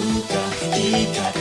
Dica, dica.